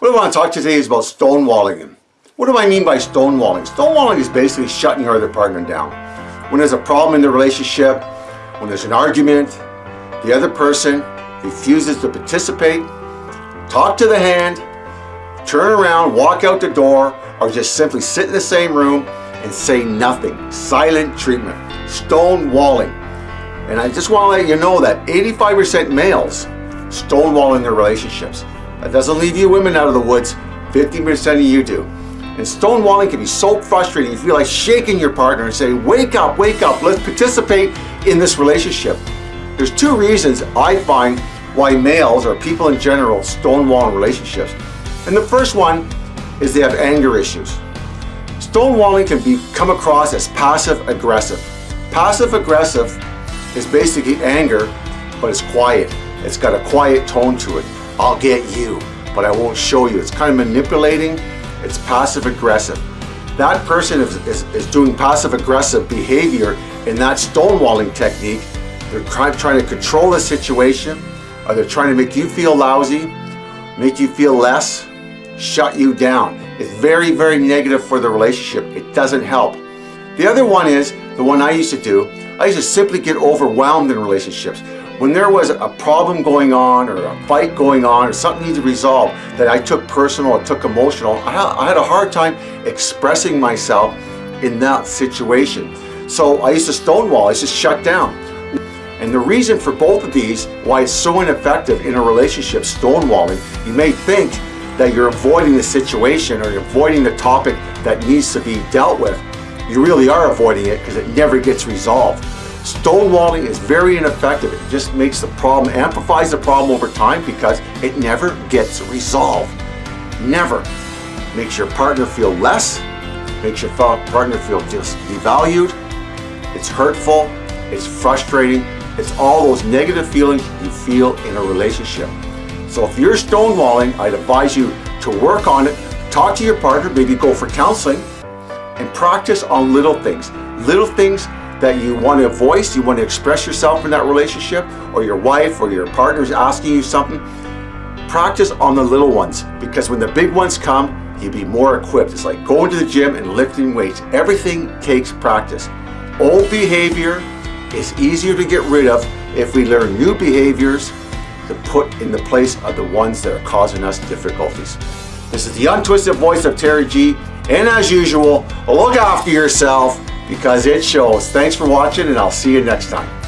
What I want to talk to today is about stonewalling. What do I mean by stonewalling? Stonewalling is basically shutting your other partner down. When there's a problem in the relationship, when there's an argument, the other person refuses to participate, talk to the hand, turn around, walk out the door, or just simply sit in the same room and say nothing. Silent treatment. Stonewalling. And I just want to let you know that 85% males stonewall in their relationships. That doesn't leave you women out of the woods, 50% of you do. And stonewalling can be so frustrating, you feel like shaking your partner and saying, wake up, wake up, let's participate in this relationship. There's two reasons I find why males or people in general stonewall relationships. And the first one is they have anger issues. Stonewalling can be come across as passive aggressive. Passive aggressive is basically anger, but it's quiet. It's got a quiet tone to it. I'll get you, but I won't show you. It's kind of manipulating. It's passive aggressive. That person is, is, is doing passive aggressive behavior in that stonewalling technique. They're try, trying to control the situation, or they're trying to make you feel lousy, make you feel less, shut you down. It's very, very negative for the relationship. It doesn't help. The other one is, the one I used to do, I used to simply get overwhelmed in relationships. When there was a problem going on or a fight going on or something needed to resolve that I took personal or took emotional, I had a hard time expressing myself in that situation. So I used to stonewall, I used to shut down. And the reason for both of these, why it's so ineffective in a relationship, stonewalling, you may think that you're avoiding the situation or you're avoiding the topic that needs to be dealt with. You really are avoiding it because it never gets resolved. Stonewalling is very ineffective. It just makes the problem, amplifies the problem over time because it never gets resolved. Never. Makes your partner feel less, makes your partner feel just devalued, it's hurtful, it's frustrating, it's all those negative feelings you feel in a relationship. So if you're stonewalling, I'd advise you to work on it, talk to your partner, maybe go for counseling, and practice on little things. Little things that you want to voice, you want to express yourself in that relationship, or your wife or your partner is asking you something, practice on the little ones because when the big ones come, you'll be more equipped. It's like going to the gym and lifting weights. Everything takes practice. Old behavior is easier to get rid of if we learn new behaviors to put in the place of the ones that are causing us difficulties. This is the untwisted voice of Terry G. And as usual, look after yourself because it shows. Thanks for watching and I'll see you next time.